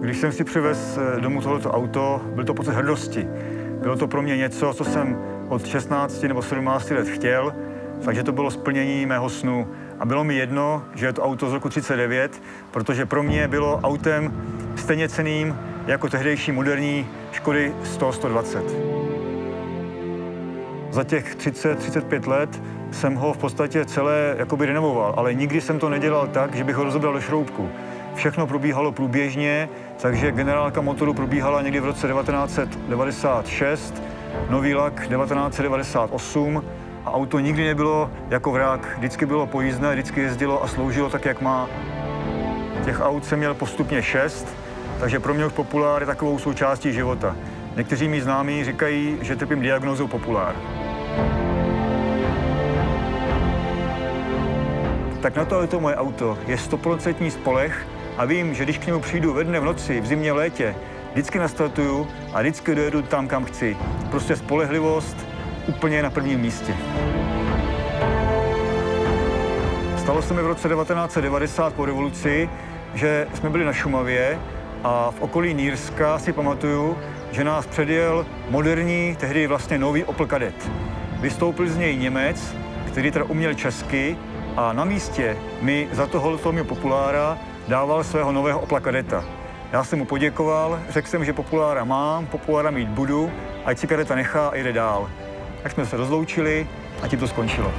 Když jsem si přivez eh, domů tohoto auto, byl to pocit hrdosti. Bylo to pro mě něco, co jsem od 16 nebo 17 let chtěl, takže to bylo splnění mého snu. A bylo mi jedno, že je to auto z roku 39, protože pro mě bylo autem stejně ceným jako tehdejší moderní Škody 100-120. Za těch 30-35 let jsem ho v podstatě celé jakoby renovoval, ale nikdy jsem to nedělal tak, že bych ho rozebral do šroubku. Všechno probíhalo průběžně, takže generálka motoru probíhala někdy v roce 1996, nový lak 1998 a auto nikdy nebylo jako vrák, vždycky bylo pojízdné, vždycky jezdilo a sloužilo tak, jak má. Těch aut jsem měl postupně šest, takže pro mě už populár je takovou součástí života. Někteří mý známí říkají, že trpím diagnózou populár. Tak na to je to moje auto. Je stoprocentní spolech a vím, že když k němu přijdu ve dne v noci, v zimě, v létě, vždycky nastartuju a vždycky dojedu tam, kam chci. Prostě spolehlivost úplně na prvním místě. Stalo se mi v roce 1990 po revoluci, že jsme byli na Šumavě a v okolí Nýrska si pamatuju, že nás předjel moderní, tehdy vlastně nový Opel Kadett. Vystoupil z něj Němec, který teda uměl česky a na místě mi za tohoto mě populára dával svého nového Opla Kadeta. Já jsem mu poděkoval, řekl jsem, že populára mám, populára mít budu, ať si kadeta nechá a jde dál. Tak jsme se rozloučili a tím to skončilo.